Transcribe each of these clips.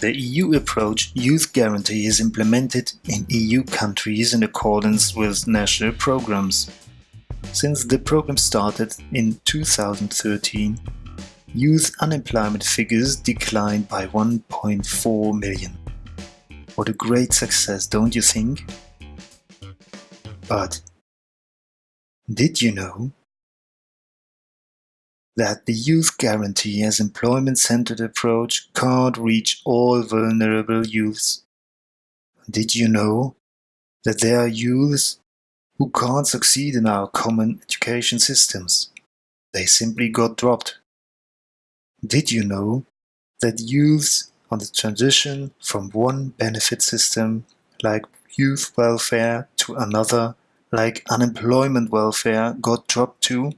The EU approach Youth Guarantee is implemented in EU countries in accordance with national programs. Since the program started in 2013, youth unemployment figures declined by 1.4 million. What a great success, don't you think? But did you know that the Youth Guarantee as employment-centered approach can't reach all vulnerable youths? Did you know that there are youths who can't succeed in our common education systems? They simply got dropped. Did you know that youths on the transition from one benefit system like youth welfare to another like unemployment welfare got dropped too?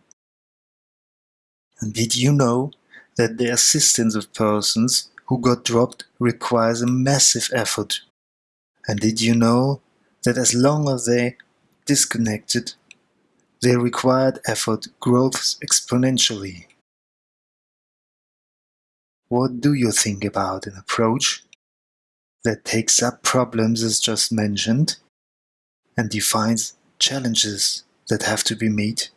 And did you know that the assistance of persons who got dropped requires a massive effort? And did you know that as long as they disconnected, their required effort grows exponentially? What do you think about an approach that takes up problems as just mentioned and defines challenges that have to be met?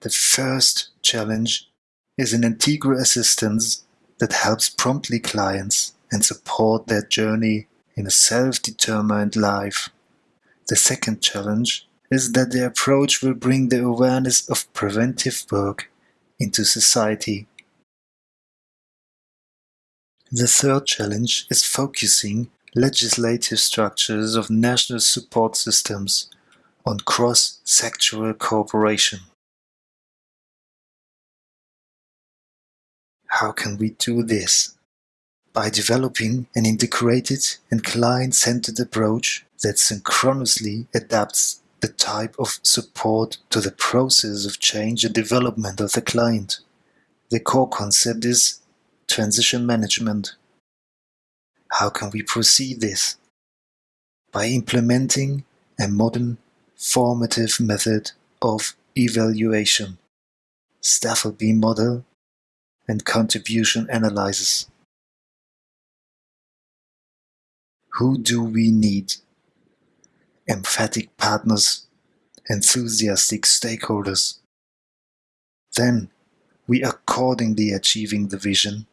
The first challenge is an integral assistance that helps promptly clients and support their journey in a self-determined life. The second challenge is that the approach will bring the awareness of preventive work into society. The third challenge is focusing legislative structures of national support systems on cross-sectoral cooperation. How can we do this? By developing an integrated and client-centered approach that synchronously adapts the type of support to the process of change and development of the client. The core concept is transition management. How can we proceed this? By implementing a modern formative method of evaluation, Stufflebeam model and contribution analysis. Who do we need? Emphatic partners, enthusiastic stakeholders. Then we accordingly achieving the vision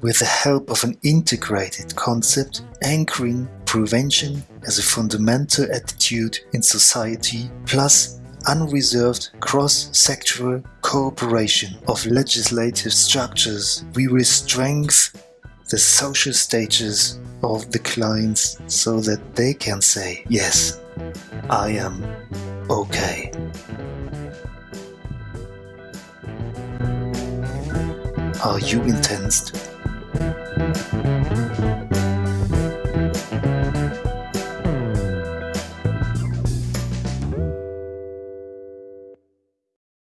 with the help of an integrated concept anchoring prevention as a fundamental attitude in society plus unreserved cross-sectoral cooperation of legislative structures, we will strengthen the social status of the clients so that they can say, yes, I am okay. Are you intensed?